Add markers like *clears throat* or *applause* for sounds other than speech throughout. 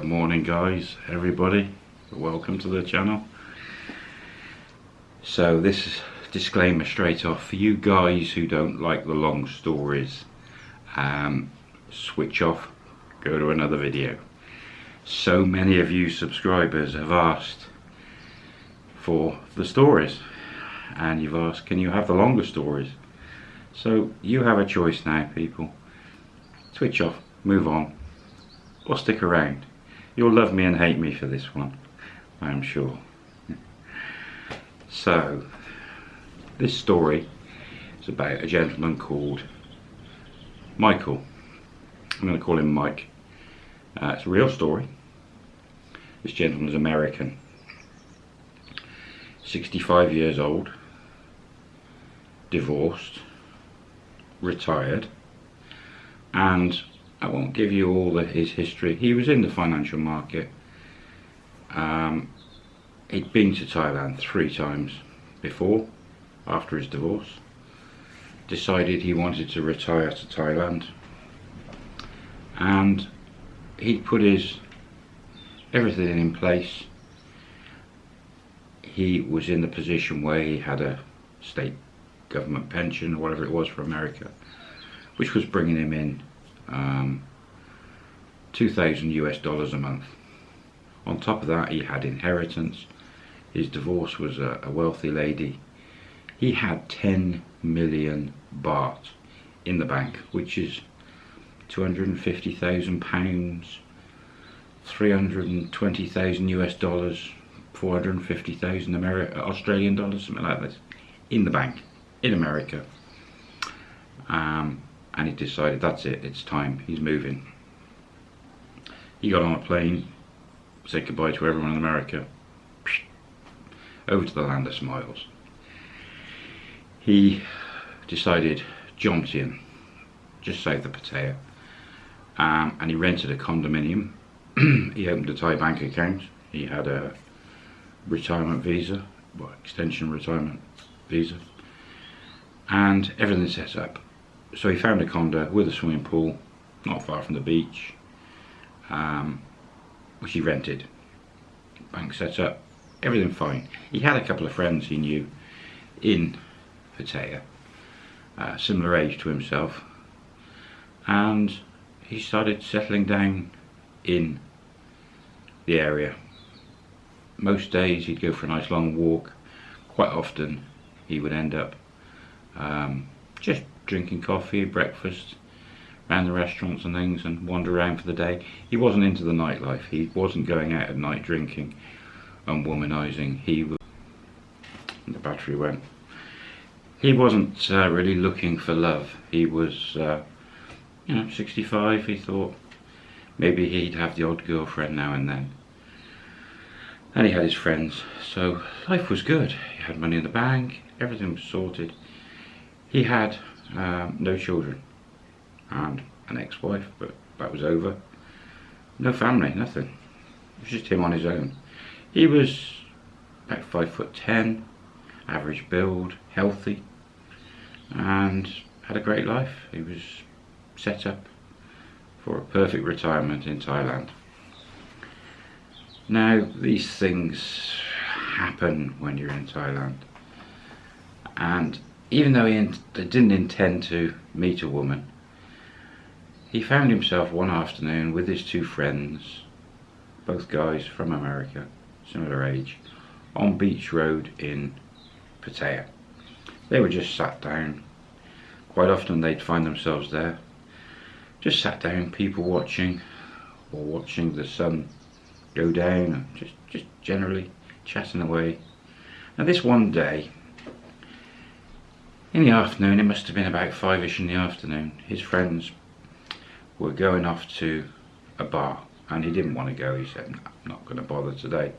Good morning guys, everybody. Welcome to the channel. So this is disclaimer straight off for you guys who don't like the long stories. Um, switch off, go to another video. So many of you subscribers have asked for the stories and you've asked can you have the longer stories so you have a choice now people switch off move on or stick around you'll love me and hate me for this one I'm sure. So this story is about a gentleman called Michael. I'm going to call him Mike. Uh, it's a real story. This gentleman is American. 65 years old divorced, retired, and I won't give you all his history. He was in the financial market. Um, he'd been to Thailand three times before, after his divorce. Decided he wanted to retire to Thailand. And he'd put his everything in place. He was in the position where he had a state government pension or whatever it was for America, which was bringing him in um, 2,000 US dollars a month. On top of that, he had inheritance. His divorce was a, a wealthy lady. He had 10 million baht in the bank, which is 250,000 pounds, 320,000 US dollars, 450,000 Australian dollars, something like this, in the bank in America. Um, and he decided that's it, it's time, he's moving. He got on a plane, said goodbye to everyone in America, over to the land of smiles. He decided Jomtien, just south of Pattaya, um, and he rented a condominium. *clears throat* he opened a Thai bank account. He had a retirement visa, well, extension retirement visa and everything set up. So he found a condo with a swimming pool, not far from the beach, um, which he rented. Bank set up, everything fine. He had a couple of friends he knew in Pattaya, uh, similar age to himself, and he started settling down in the area. Most days he'd go for a nice long walk. Quite often he would end up um, just drinking coffee, breakfast, around the restaurants and things and wander around for the day. He wasn't into the nightlife. He wasn't going out at night drinking and womanizing. He was, the battery went. He wasn't uh, really looking for love. He was, uh, you know, 65. He thought maybe he'd have the odd girlfriend now and then. And he had his friends. So life was good. He had money in the bank. Everything was sorted. He had um, no children and an ex-wife, but that was over. No family, nothing. It was just him on his own. He was about five foot ten, average build, healthy, and had a great life. He was set up for a perfect retirement in Thailand. Now, these things happen when you're in Thailand. And even though he didn't intend to meet a woman, he found himself one afternoon with his two friends, both guys from America, similar age, on Beach Road in Pattaya. They were just sat down. Quite often they'd find themselves there, just sat down, people watching, or watching the sun go down, just, just generally chatting away. And this one day, in the afternoon, it must have been about five-ish in the afternoon, his friends were going off to a bar and he didn't want to go. He said, I'm not going to bother today.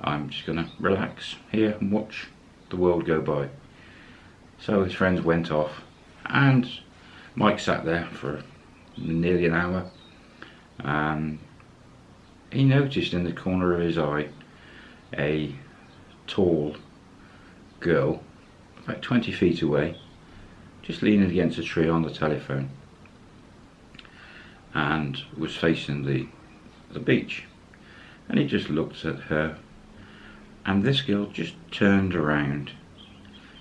I'm just going to relax here and watch the world go by. So his friends went off and Mike sat there for nearly an hour and he noticed in the corner of his eye a tall girl about 20 feet away, just leaning against a tree on the telephone and was facing the the beach. And he just looked at her. And this girl just turned around,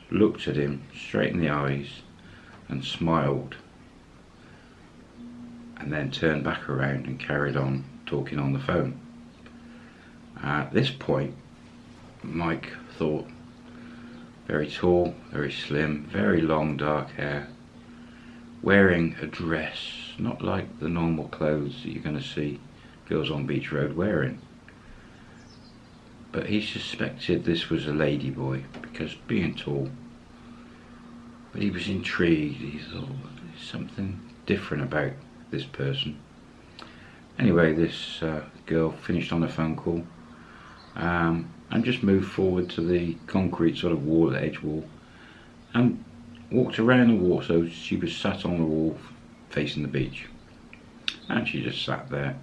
looked at him straight in the eyes, and smiled. And then turned back around and carried on talking on the phone. At this point, Mike thought, very tall, very slim, very long dark hair, wearing a dress, not like the normal clothes that you're going to see girls on Beach Road wearing. But he suspected this was a ladyboy because being tall. But he was intrigued. He thought there's something different about this person. Anyway, this uh, girl finished on a phone call um, and just moved forward to the concrete sort of wall, the edge wall, and walked around the wall. So she was sat on the wall facing the beach, and she just sat there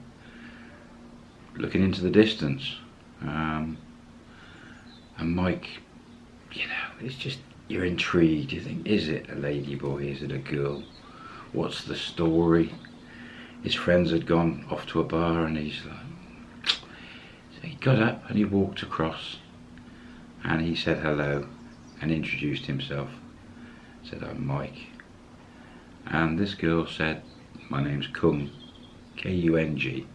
looking into the distance. Um, and Mike, you know, it's just you're intrigued. You think, is it a lady boy? Is it a girl? What's the story? His friends had gone off to a bar, and he's like, he got up and he walked across, and he said hello, and introduced himself. Said, I'm Mike. And this girl said, my name's Kung, K-U-N-G.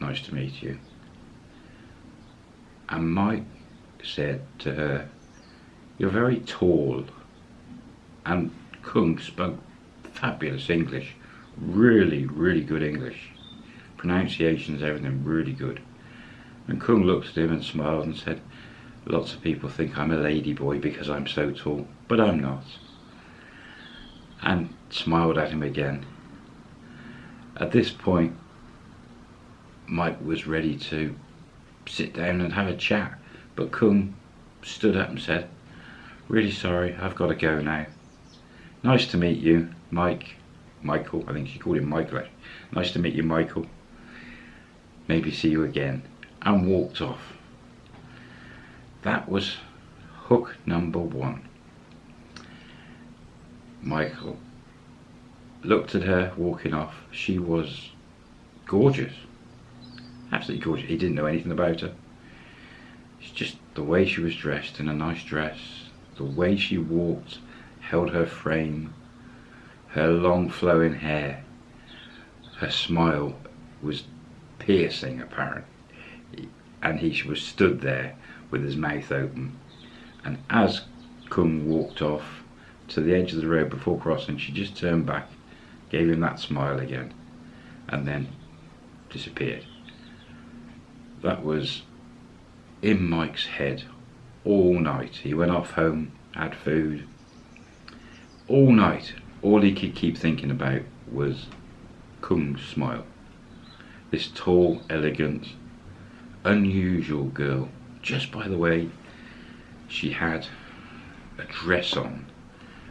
Nice to meet you. And Mike said to her, You're very tall. And Kung spoke fabulous English. Really, really good English. Pronunciations, everything really good. And Kung looked at him and smiled and said, Lots of people think I'm a ladyboy because I'm so tall, but I'm not. And smiled at him again. At this point, Mike was ready to sit down and have a chat. But Kung stood up and said, really sorry, I've got to go now. Nice to meet you, Mike. Michael, I think she called him Michael. Nice to meet you, Michael. Maybe see you again. And walked off. That was hook number one. Michael looked at her walking off. She was gorgeous absolutely gorgeous. He didn't know anything about her. It's just the way she was dressed in a nice dress, the way she walked, held her frame, her long flowing hair, her smile was piercing apparent. And he was stood there with his mouth open. And as Kung walked off to the edge of the road before crossing, she just turned back, gave him that smile again, and then disappeared that was in Mike's head all night. He went off home, had food. All night, all he could keep thinking about was Kung's smile. This tall, elegant, unusual girl. Just by the way, she had a dress on,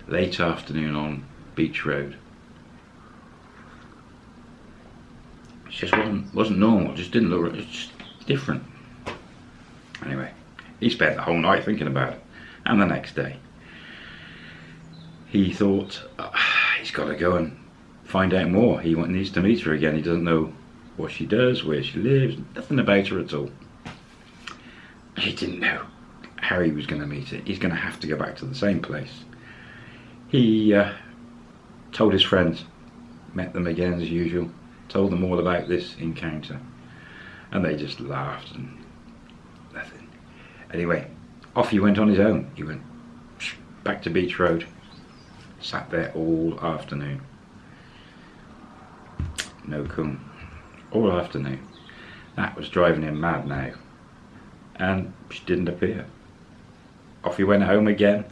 late afternoon on Beach Road. It just wasn't wasn't normal. Just didn't look. It just different. Anyway, he spent the whole night thinking about it. And the next day, he thought, oh, he's got to go and find out more. He needs to meet her again. He doesn't know what she does, where she lives, nothing about her at all. He didn't know how he was going to meet her. He's going to have to go back to the same place. He uh, told his friends, met them again as usual, told them all about this encounter and they just laughed and nothing. Anyway, off he went on his own. He went back to Beach Road, sat there all afternoon. No Kung, all afternoon. That was driving him mad now. And she didn't appear. Off he went home again,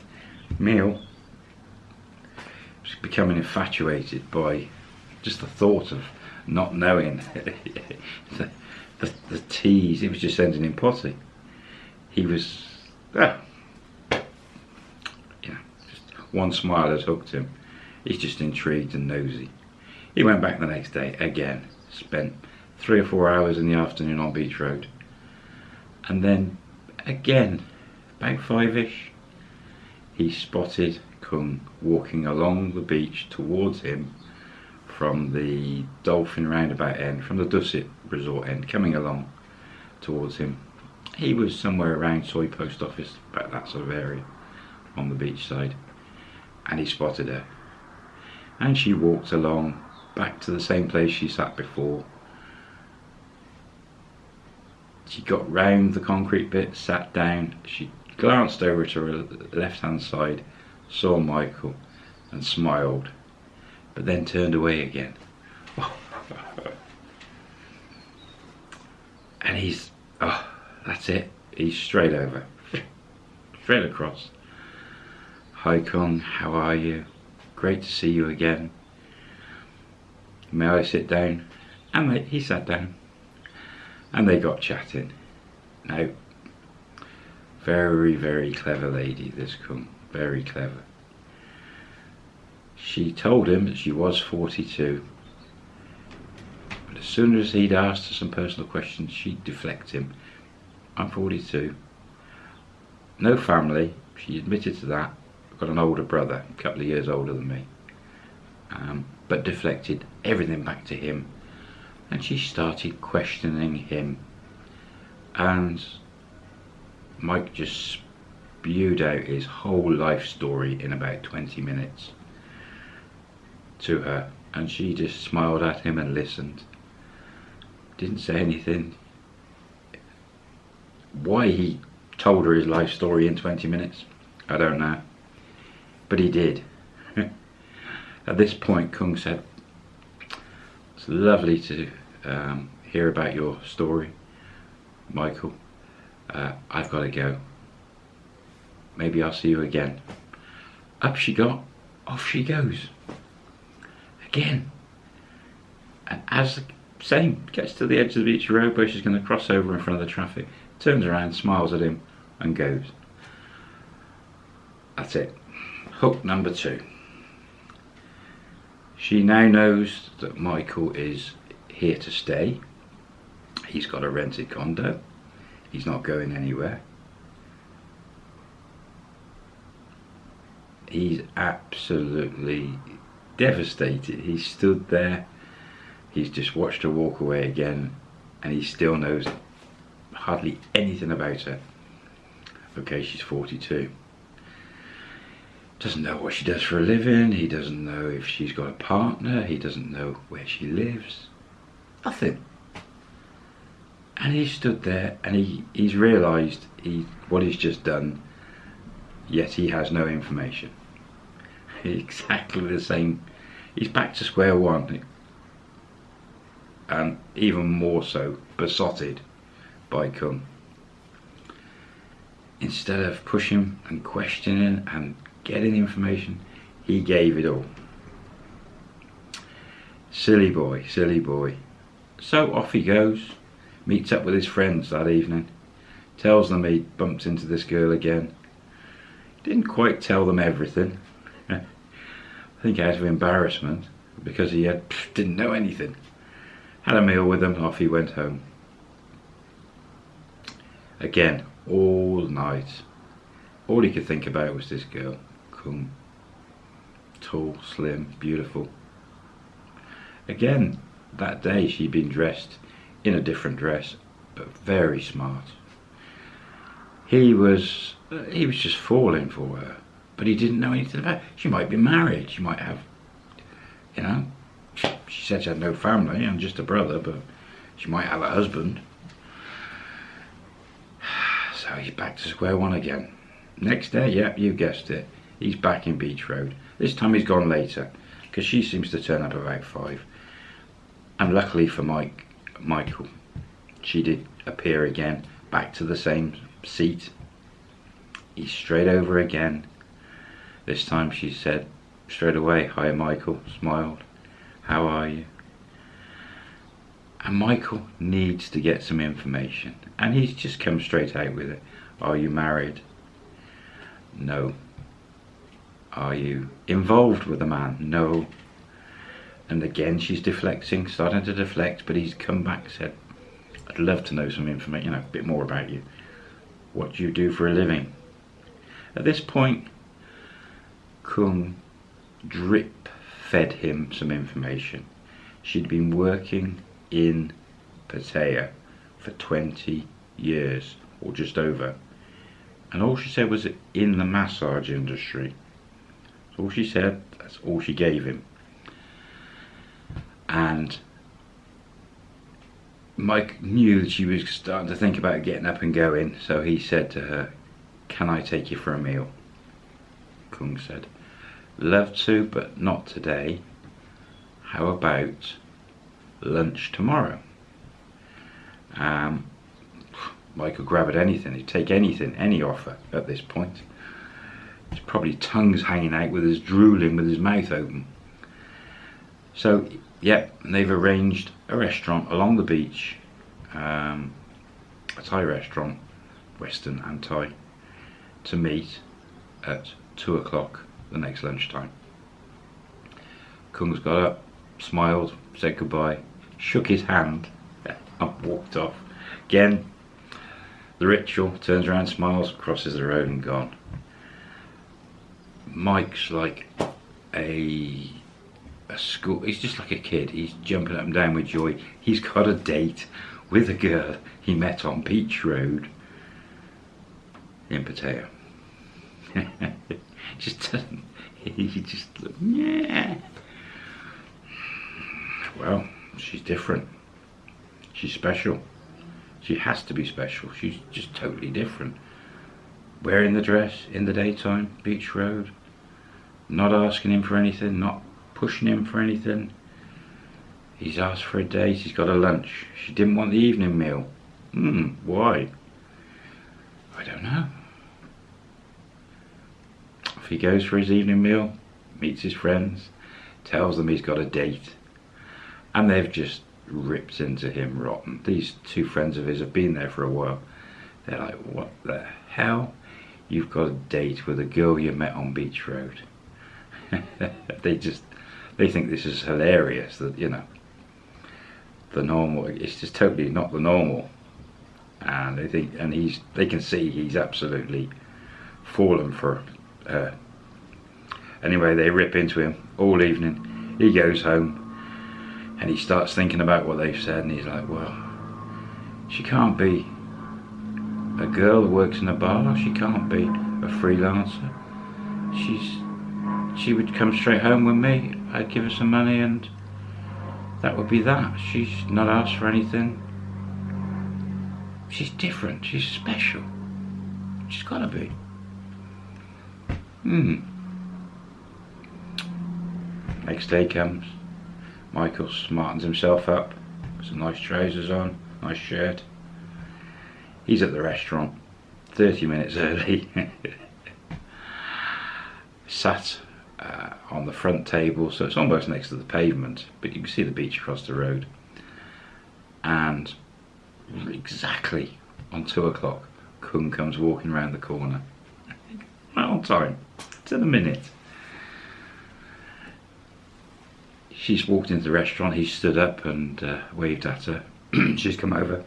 meal. Was becoming infatuated by just the thought of not knowing *laughs* the, the tease, it was just sending him potty. He was, ah, just one smile has hooked him. He's just intrigued and nosy. He went back the next day again, spent three or four hours in the afternoon on Beach Road. And then again, about five-ish, he spotted Kung walking along the beach towards him from the Dolphin roundabout end, from the Dusit Resort end, coming along towards him. He was somewhere around Soi Post Office, about that sort of area, on the beach side, and he spotted her. And she walked along back to the same place she sat before. She got round the concrete bit, sat down, she glanced over to her left hand side, saw Michael, and smiled, but then turned away again. *laughs* and he's, oh, that's it. He's straight over, straight across. Hi Kung, how are you? Great to see you again. May I sit down? Ah, and they, he sat down. And they got chatting. Now, very, very clever lady, this Kung. Very clever. She told him that she was 42. But as soon as he'd asked her some personal questions, she'd deflect him. I'm 42. No family, she admitted to that. Got an older brother, a couple of years older than me. Um, but deflected everything back to him. And she started questioning him. And Mike just spewed out his whole life story in about 20 minutes to her. And she just smiled at him and listened. Didn't say anything. Why he told her his life story in 20 minutes, I don't know. But he did. *laughs* At this point, Kung said, It's lovely to um, hear about your story, Michael. Uh, I've got to go. Maybe I'll see you again. Up she got, off she goes. Again. And as the same gets to the edge of the beach road where she's going to cross over in front of the traffic, turns around, smiles at him, and goes. That's it. Hook number two. She now knows that Michael is here to stay. He's got a rented condo. He's not going anywhere. He's absolutely devastated. He stood there. He's just watched her walk away again and he still knows hardly anything about her. Okay, she's 42 doesn't know what she does for a living, he doesn't know if she's got a partner, he doesn't know where she lives. Nothing. And he stood there and he, he's realised he, what he's just done, yet he has no information. *laughs* Exactly the same. He's back to square one. And even more so, besotted by Kung. Instead of pushing and questioning and getting information, he gave it all. Silly boy, silly boy. So off he goes, meets up with his friends that evening, tells them he bumped into this girl again. Didn't quite tell them everything. *laughs* I think out of embarrassment, because he had, didn't know anything. Had a meal with them, off he went home. Again, all night. All he could think about was this girl. Kung. Tall, slim, beautiful. Again, that day she'd been dressed in a different dress, but very smart. He was, uh, he was just falling for her, but he didn't know anything about. Her. She might be married. She might have, you know. She said she had no family and just a brother, but she might have a husband. *sighs* So he's back to square one again. Next day, yep, you guessed it he's back in Beach Road. This time he's gone later because she seems to turn up about five. And luckily for Mike, Michael, she did appear again, back to the same seat. He's straight over again. This time she said straight away, hi Michael, smiled, how are you? And Michael needs to get some information. And he's just come straight out with it. Are you married? No. Are you involved with the man? No. And again, she's deflecting, starting to deflect, but he's come back, said, I'd love to know some information, you know, a bit more about you. What do you do for a living? At this point, Kung drip fed him some information. She'd been working in Pattaya for 20 years, or just over. And all she said was in the massage industry. All she said, that's all she gave him. And Mike knew that she was starting to think about getting up and going, so he said to her, Can I take you for a meal? Kung said, Love to, but not today. How about lunch tomorrow? Um, Mike could grab at anything, he'd take anything, any offer at this point. His probably tongue's hanging out with his drooling with his mouth open. So, yep, they've arranged a restaurant along the beach, um, a Thai restaurant, Western and Thai, to meet at two o'clock the next lunchtime. Kung's got up, smiled, said goodbye, shook his hand, *laughs* and walked off. Again, the ritual turns around, smiles, crosses the road, and gone. Mike's like a a school. He's just like a kid. He's jumping up and down with joy. He's got a date with a girl he met on Beach Road in Pattaya. *laughs* just doesn't. He just yeah. Well, she's different. She's special. She has to be special. She's just totally different. Wearing the dress in the daytime, Beach Road. Not asking him for anything, not pushing him for anything. He's asked for a date, he's got a lunch. She didn't want the evening meal. Hmm, why? I don't know. If he goes for his evening meal, meets his friends, tells them he's got a date, and they've just ripped into him rotten. These two friends of his have been there for a while. They're like, what the hell? You've got a date with a girl you met on Beach Road. *laughs* they just, they think this is hilarious that, you know, the normal, it's just totally not the normal. And they think, and he's, they can see he's absolutely fallen for her. Anyway, they rip into him all evening. He goes home and he starts thinking about what they've said and he's like well she can't be a girl who works in a bar she can't be a freelancer she's she would come straight home with me. I'd give her some money and that would be that. She's not asked for anything. She's different. She's special. She's gotta be. Hmm. Next day comes. Michael smartens himself up, some nice trousers on, nice shirt. He's at the restaurant, 30 minutes early. *laughs* Sat uh, on the front table, so it's almost next to the pavement, but you can see the beach across the road. And exactly on two o'clock, Kung comes walking around the corner. Right on time, to the minute. she's walked into the restaurant, he stood up and uh, waved at her. *clears throat* she's come over.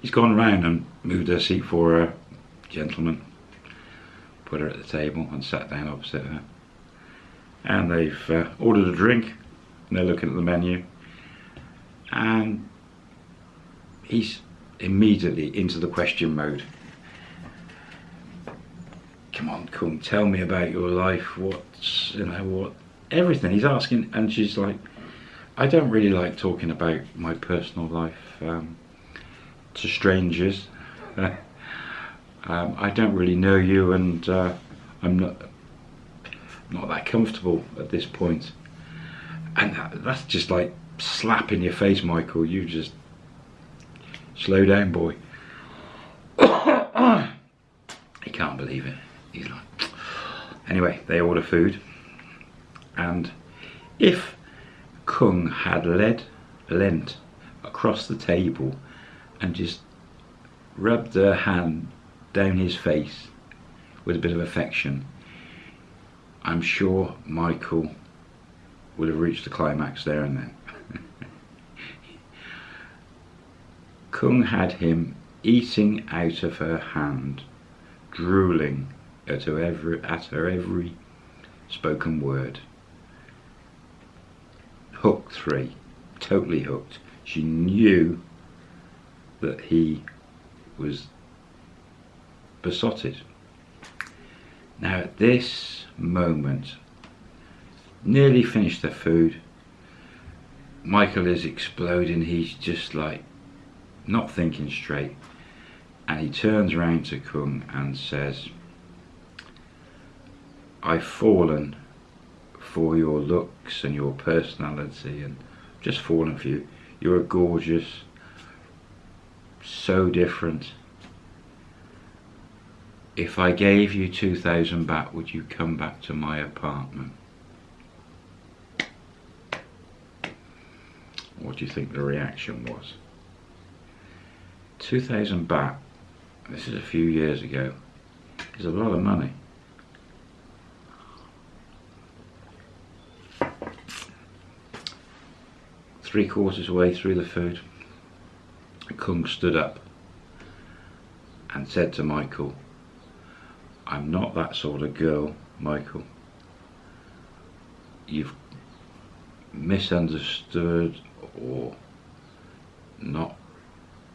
He's gone round and moved her seat for a gentleman, put her at the table and sat down opposite her. And they've uh, ordered a drink and they're looking at the menu. And he's immediately into the question mode. Come on, Kung, tell me about your life. What's, you know, what everything. He's asking, and she's like, I don't really like talking about my personal life um, to strangers. *laughs* um, I don't really know you, and uh, I'm not not that comfortable at this point. And that, that's just like slap in your face, Michael. You just slow down, boy. *coughs* he can't believe it. He's like, *sniffs* anyway, they order food and if Kung had led, leant across the table and just rubbed her hand down his face with a bit of affection, I'm sure Michael would have reached the climax there and then. *laughs* Kung had him eating out of her hand, drooling at her every, at her every spoken word hooked three, totally hooked. She knew that he was besotted. Now at this moment, nearly finished their food, Michael is exploding, he's just like not thinking straight. And he turns around to Kung and says, I've fallen for your looks and your personality and just fallen for you. You're gorgeous, so different. If I gave you 2,000 baht, would you come back to my apartment? What do you think the reaction was? 2,000 baht, this is a few years ago, is a lot of money. Three quarters way through the food, Kung stood up and said to Michael, I'm not that sort of girl, Michael. You've misunderstood or not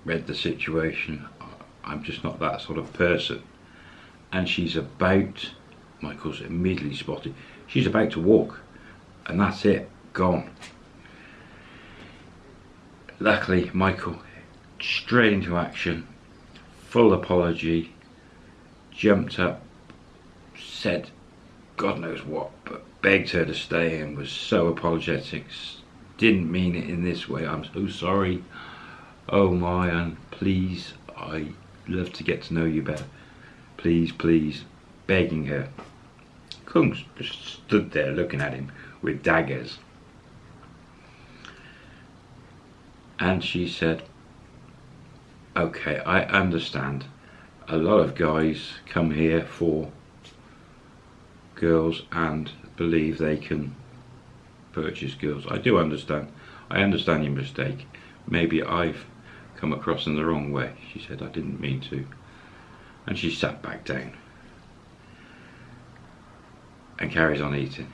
read the situation. I'm just not that sort of person. And she's about, Michael's immediately spotted, she's about to walk. And that's it, gone. Luckily, Michael, straight into action, full apology, jumped up, said God knows what, but begged her to stay and was so apologetic. Didn't mean it in this way. I'm so sorry. Oh my, and please, I love to get to know you better. Please, please, begging her. Kung stood there looking at him with daggers. And she said, okay, I understand. A lot of guys come here for girls and believe they can purchase girls. I do understand. I understand your mistake. Maybe I've come across in the wrong way. She said, I didn't mean to. And she sat back down and carries on eating.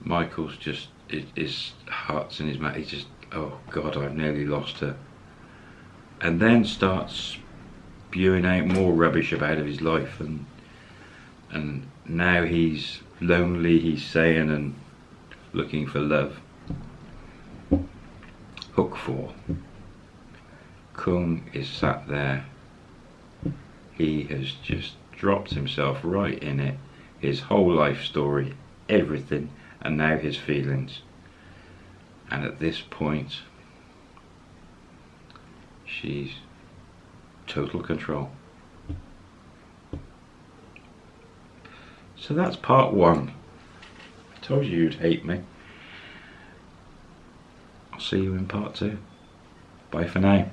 Michael's just, his heart's in his mouth. He's just, oh God, I've nearly lost her. And then starts spewing out more rubbish about of his life and and now he's lonely, he's saying, and looking for love. Hook 4. Kung is sat there. He has just dropped himself right in it. His whole life story, everything, and now his feelings. And at this point, she's total control. So that's part one. I told you you'd hate me. I'll see you in part two. Bye for now.